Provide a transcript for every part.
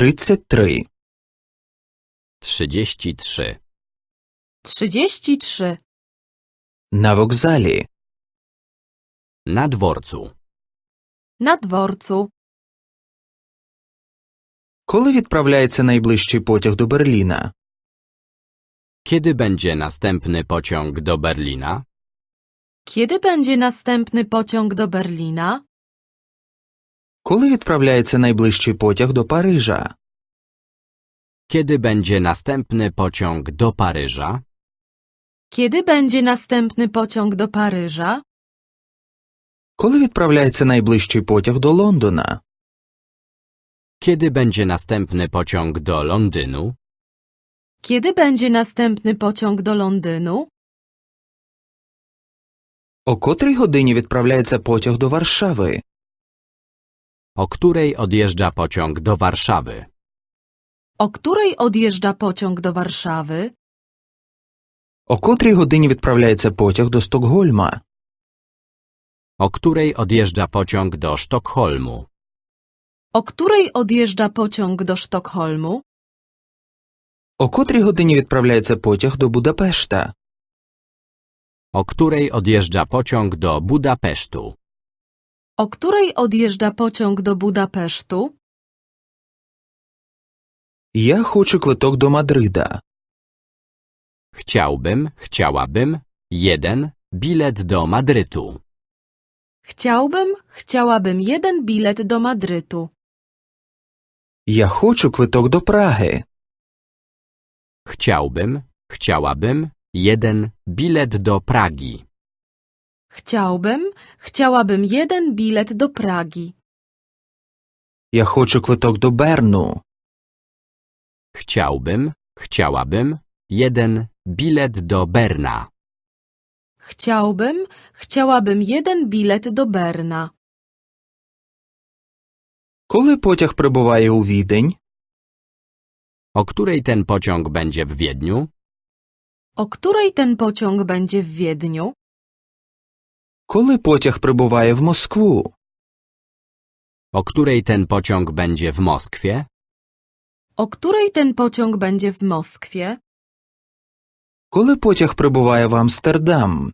33. 33. 33. На вокзалі. Na dworcu. Na dworcu. Коли відправляється найближчий потяг до Берліна? Kiedy będzie następny pociąg do Berlina? Kiedy będzie następny pociąg do Berlina? Коли відправляється найближчий потяг до Парижа? Kiedy będzie następny pociąg do Paryża? Kiedy będzie następny pociąg do Paryża? Коли відправляється найближчий потяг до Лондона? Kiedy będzie następny pociąg do Londynu? Kiedy będzie następny pociąg do Londynu? О котрій годині відправляється потяг до Варшави? O której odjeżdża pociąg do Warszawy? O której odjeżdża pociąg do Warszawy? О котрій годині відправляється потяг до Стокгольма? O której odjeżdża pociąg do Sztokholmu? O której odjeżdża pociąg do Sztokholmu? О котрій годині відправляється потяг до Будапешта? O której odjeżdża pociąg do Budapesztu? O której odjeżdża pociąg do Budapesztu? Я хочу квиток до Мадрида. Chciałbym, chciałabym, jeden, bilet do Madrytu. Chciałbym, chciałabym jeden bilet do Madrytu. Я хочу квиток до Праги. Chciałbym, chciałabym, jeden, bilet do Pragi. Chciałbym, chciałabym jeden bilet do Pragi. Я хочу квиток до Берну. Chciałbym, chciałabym, jeden, bilet do Berna. Chciałbym, chciałabym jeden bilet do Berna. Коли потяг прибуває у Відень? O której ten pociąg będzie w Wiedniu? O której ten pociąg będzie w Wiedniu? Коли потяг прибуває в Москву? O której ten pociąg będzie w Moskwie? O której ten pociąg będzie w Moskwie? Коли потяг прибуває в Амстердам?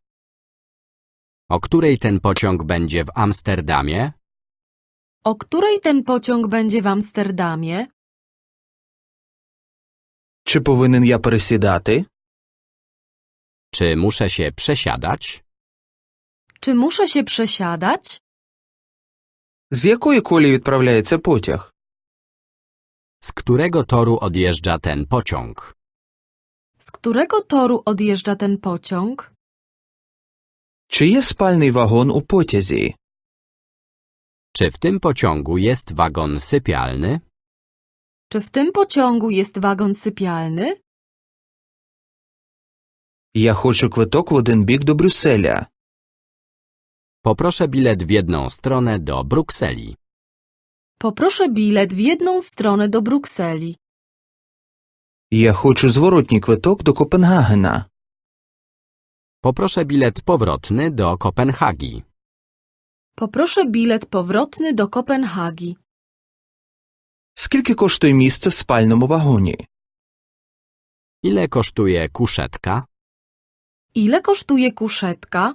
O której ten pociąg będzie w Amsterdamie? O której ten pociąg będzie w Amsterdamie? Чи повинен я пересідати? Czy muszę się przesiadać? Czy muszę się przesiadać? З якої колії відправляється потяг? Z którego toru odjeżdża ten pociąg? Z którego toru odjeżdża ten pociąg? Чи є спальний вагон у потязі? Czy w tym pociągu jest wagon sypialny? Czy w tym pociągu jest wagon sypialny? Я хочу квиток в один бік до Брюсселя. Poproszę bilet w jedną stronę do Brukseli. Poproszę bilet w jedną stronę do Brukseli. Я хочу зворотній квиток до Копенгагена. Poproszę bilet powrotny do Kopenhagi. Poproszę bilet powrotny do Kopenhagi. Скільки коштує місце в спальному вагоні? Ile kosztuje kuszetka? Ile kosztuje kuszetka?